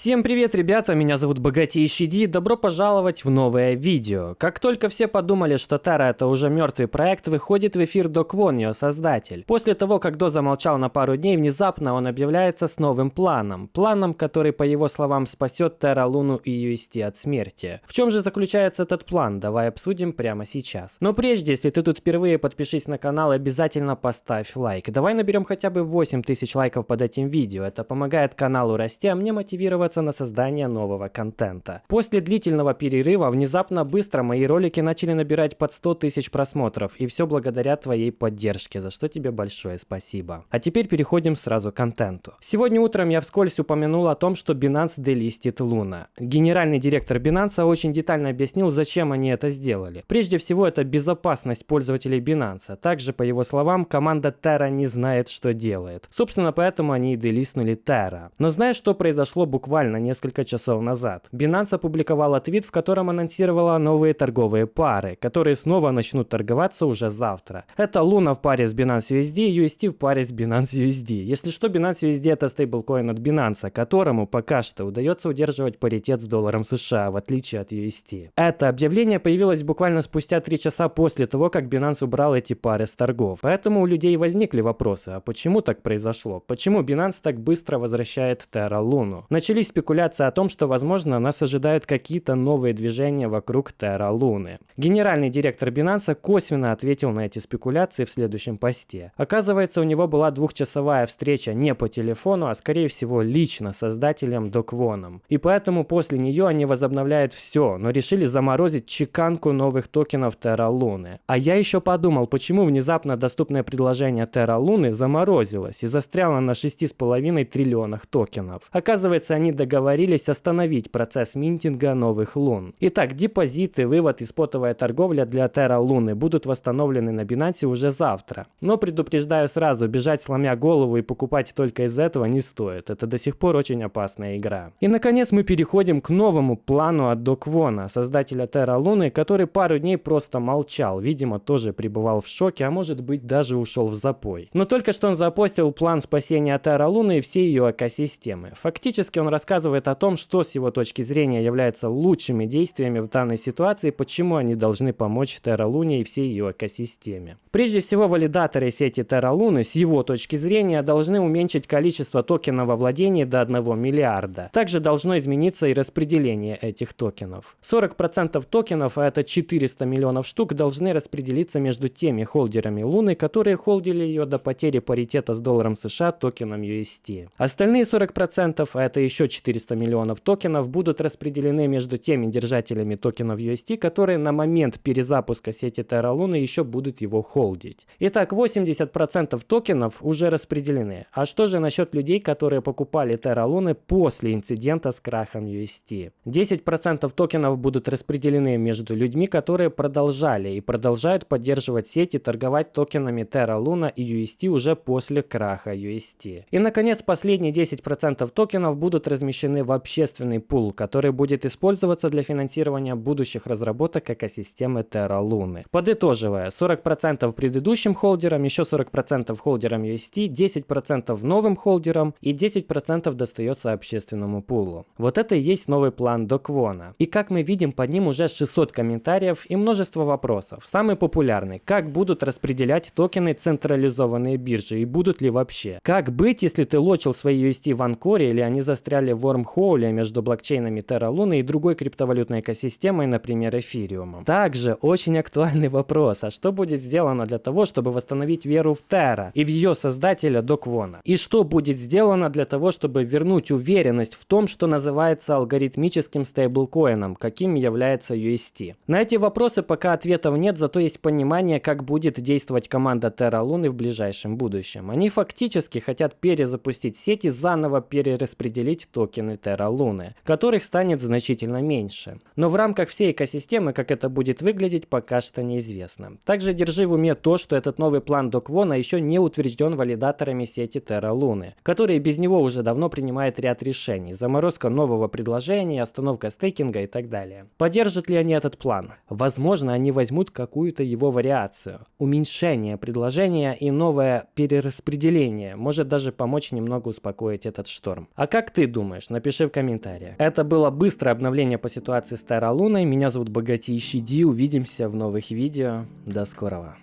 Всем привет, ребята, меня зовут Богатейший Ди, добро пожаловать в новое видео. Как только все подумали, что Тара это уже мертвый проект, выходит в эфир Док Вон, ее создатель. После того, как До замолчал на пару дней, внезапно он объявляется с новым планом. Планом, который, по его словам, спасет Терра Луну и UST от смерти. В чем же заключается этот план? Давай обсудим прямо сейчас. Но прежде, если ты тут впервые, подпишись на канал и обязательно поставь лайк. Давай наберем хотя бы 8000 лайков под этим видео, это помогает каналу расти, а мне мотивировать концентрироваться на создание нового контента. После длительного перерыва внезапно быстро мои ролики начали набирать под 100 тысяч просмотров, и все благодаря твоей поддержке, за что тебе большое спасибо. А теперь переходим сразу к контенту. Сегодня утром я вскользь упомянул о том, что Binance делистит Луна. Генеральный директор Binance очень детально объяснил, зачем они это сделали. Прежде всего, это безопасность пользователей Binance. Также, по его словам, команда Terra не знает, что делает. Собственно, поэтому они и делистнули Terra. Но знаешь, что произошло буквально буквально несколько часов назад. Binance опубликовала твит, в котором анонсировала новые торговые пары, которые снова начнут торговаться уже завтра. Это Luna в паре с Binance USD и UST в паре с Binance USD. Если что, Binance USD это стейблкоин от Binance, которому пока что удается удерживать паритет с долларом США, в отличие от UST. Это объявление появилось буквально спустя 3 часа после того, как Binance убрал эти пары с торгов. Поэтому у людей возникли вопросы, а почему так произошло? Почему Binance так быстро возвращает Terra? Начали Начались спекуляции о том, что, возможно, нас ожидают какие-то новые движения вокруг Терра Луны. Генеральный директор Binance косвенно ответил на эти спекуляции в следующем посте. Оказывается, у него была двухчасовая встреча не по телефону, а скорее всего лично создателем Доквоном. И поэтому после нее они возобновляют все, но решили заморозить чеканку новых токенов Терра Луны. А я еще подумал, почему внезапно доступное предложение Терра Луны заморозилось и застряло на 6,5 триллионах токенов. Оказывается, они договорились остановить процесс минтинга новых лун. Итак, депозиты, вывод и спотовая торговля для Terra Луны будут восстановлены на Binance уже завтра. Но предупреждаю сразу, бежать сломя голову и покупать только из этого не стоит. Это до сих пор очень опасная игра. И наконец мы переходим к новому плану от Доквона, создателя Terra Луны, который пару дней просто молчал. Видимо, тоже пребывал в шоке, а может быть даже ушел в запой. Но только что он запостил план спасения Terra Луны и всей ее экосистемы. Фактически он рассказывает о том, что с его точки зрения является лучшими действиями в данной ситуации, почему они должны помочь Terra Luna и всей ее экосистеме. Прежде всего, валидаторы сети Terra Luna с его точки зрения должны уменьшить количество токенов во владении до 1 миллиарда. Также должно измениться и распределение этих токенов. 40% токенов, а это 400 миллионов штук, должны распределиться между теми холдерами Луны, которые холдили ее до потери паритета с долларом США токеном UST. Остальные 40%, а это еще 400 миллионов токенов будут распределены между теми держателями токенов UST, которые на момент перезапуска сети Terra Luna еще будут его холдить. Итак, 80% токенов уже распределены. А что же насчет людей, которые покупали Terra Luna после инцидента с крахом UST? 10% токенов будут распределены между людьми, которые продолжали и продолжают поддерживать сети, торговать токенами Terra Luna и UST уже после краха UST. И наконец, последние 10% токенов будут размещены в общественный пул, который будет использоваться для финансирования будущих разработок экосистемы Terra Luna. Подытоживая, 40% предыдущим холдерам, еще 40% холдерам UST, 10% новым холдерам и 10% достается общественному пулу. Вот это и есть новый план Доквона. И как мы видим, под ним уже 600 комментариев и множество вопросов. Самый популярный, как будут распределять токены централизованные биржи и будут ли вообще? Как быть, если ты лочил свои UST в Анкоре или они застряли застряли в между блокчейнами Terra Luna и другой криптовалютной экосистемой, например, эфириумом. Также очень актуальный вопрос, а что будет сделано для того, чтобы восстановить веру в Terra и в ее создателя Доквона? И что будет сделано для того, чтобы вернуть уверенность в том, что называется алгоритмическим стейблкоином, каким является UST? На эти вопросы пока ответов нет, зато есть понимание, как будет действовать команда Terra Luna в ближайшем будущем. Они фактически хотят перезапустить сети, заново перераспределить токены Terra Luna, которых станет значительно меньше. Но в рамках всей экосистемы, как это будет выглядеть, пока что неизвестно. Также держи в уме то, что этот новый план Доквона еще не утвержден валидаторами сети Terra Luna, которые без него уже давно принимают ряд решений. Заморозка нового предложения, остановка стейкинга и так далее. Поддержат ли они этот план? Возможно, они возьмут какую-то его вариацию. Уменьшение предложения и новое перераспределение может даже помочь немного успокоить этот шторм. А как ты думаешь? Думаешь? Напиши в комментариях. Это было быстрое обновление по ситуации с Терра. Меня зовут Богатейший Ди. Увидимся в новых видео. До скорого.